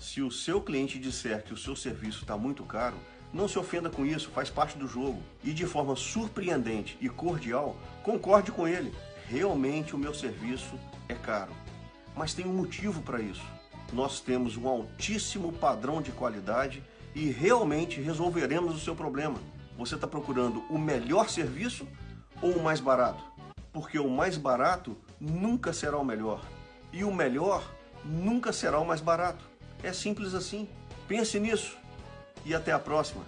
Se o seu cliente disser que o seu serviço está muito caro, não se ofenda com isso, faz parte do jogo. E de forma surpreendente e cordial, concorde com ele. Realmente o meu serviço é caro. Mas tem um motivo para isso. Nós temos um altíssimo padrão de qualidade e realmente resolveremos o seu problema. Você está procurando o melhor serviço ou o mais barato? Porque o mais barato nunca será o melhor. E o melhor nunca será o mais barato. É simples assim. Pense nisso e até a próxima.